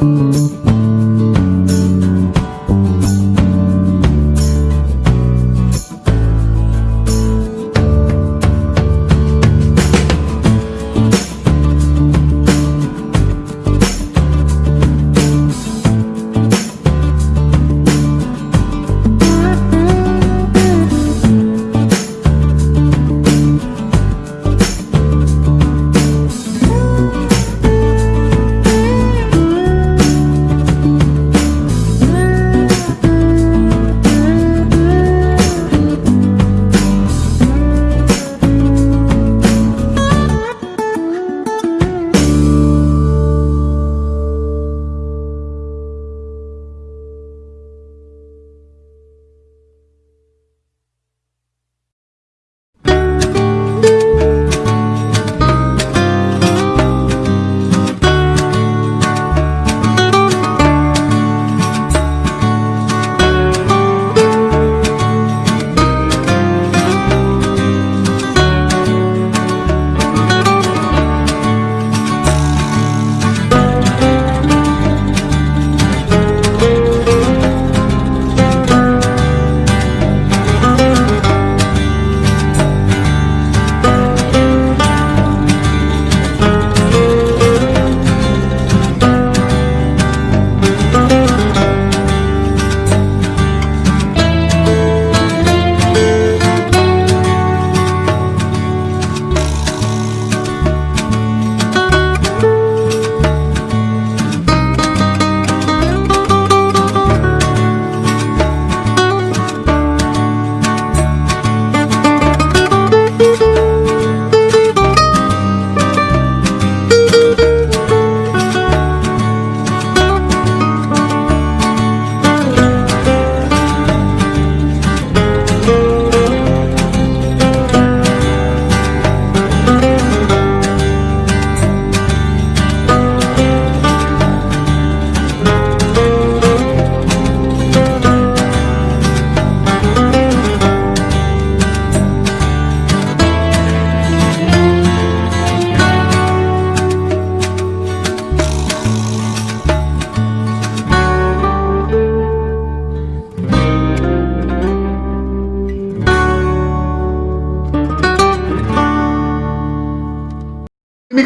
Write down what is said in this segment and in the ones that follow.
Música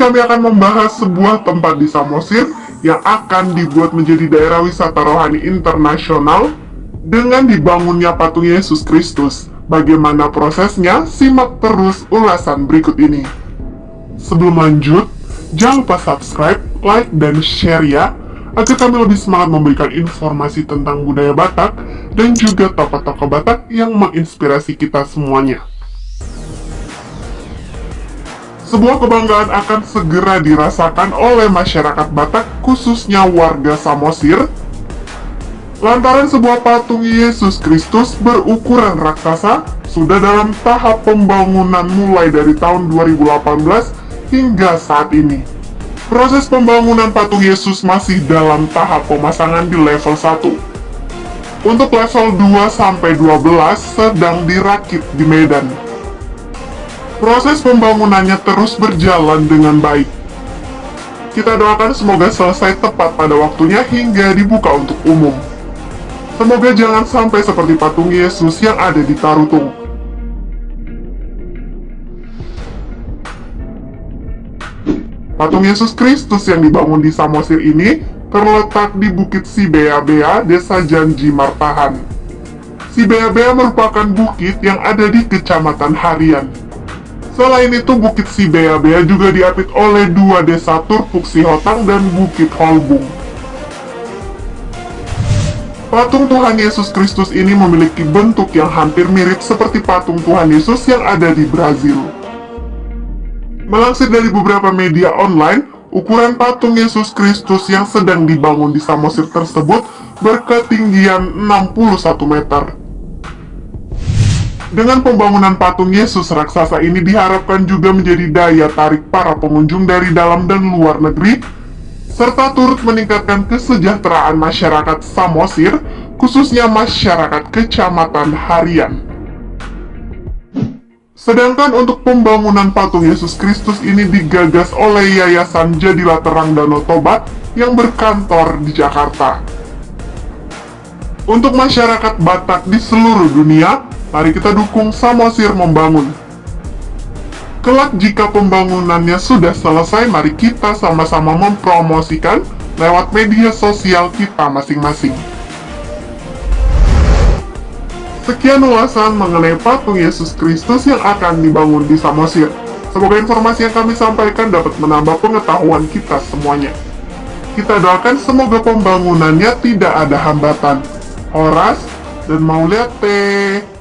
kami akan membahas sebuah tempat di Samosir yang akan dibuat menjadi daerah wisata rohani internasional dengan dibangunnya patung Yesus Kristus. Bagaimana prosesnya? Simak terus ulasan berikut ini. Sebelum lanjut, jangan lupa subscribe, like, dan share ya, agar kami lebih semangat memberikan informasi tentang budaya Batak dan juga tokoh-tokoh Batak yang menginspirasi kita semuanya. Sebuah kebanggaan akan segera dirasakan oleh masyarakat Batak, khususnya warga Samosir, lantaran sebuah patung Yesus Kristus berukuran raksasa sudah dalam tahap pembangunan mulai dari tahun 2018 hingga saat ini. Proses pembangunan patung Yesus masih dalam tahap pemasangan di level 1. Untuk level 2-12 sedang dirakit di Medan. Proses pembangunannya terus berjalan dengan baik. Kita doakan semoga selesai tepat pada waktunya hingga dibuka untuk umum. Semoga jangan sampai seperti patung Yesus yang ada di Tarutung. Patung Yesus Kristus yang dibangun di Samosir ini terletak di Bukit Sibea-Bea, Desa Janji Martahan. Sibea-Bea merupakan bukit yang ada di Kecamatan Harian. Selain itu, Bukit Sibea-Bea juga diapit oleh dua desa Turpuk Sihotang dan Bukit Holbung. Patung Tuhan Yesus Kristus ini memiliki bentuk yang hampir mirip seperti patung Tuhan Yesus yang ada di Brazil. Melansir dari beberapa media online, ukuran patung Yesus Kristus yang sedang dibangun di Samosir tersebut berketinggian 61 meter. Dengan pembangunan patung Yesus raksasa ini diharapkan juga menjadi daya tarik para pengunjung dari dalam dan luar negeri, serta turut meningkatkan kesejahteraan masyarakat Samosir, khususnya masyarakat Kecamatan Harian. Sedangkan untuk pembangunan patung Yesus Kristus ini digagas oleh Yayasan Jadilah Terang Danau Tobat yang berkantor di Jakarta. Untuk masyarakat Batak di seluruh dunia, mari kita dukung Samosir membangun. Kelak jika pembangunannya sudah selesai, mari kita sama-sama mempromosikan lewat media sosial kita masing-masing. Sekian ulasan mengenai patung Yesus Kristus yang akan dibangun di Samosir. Semoga informasi yang kami sampaikan dapat menambah pengetahuan kita semuanya. Kita doakan semoga pembangunannya tidak ada hambatan. Horas dan Maulete.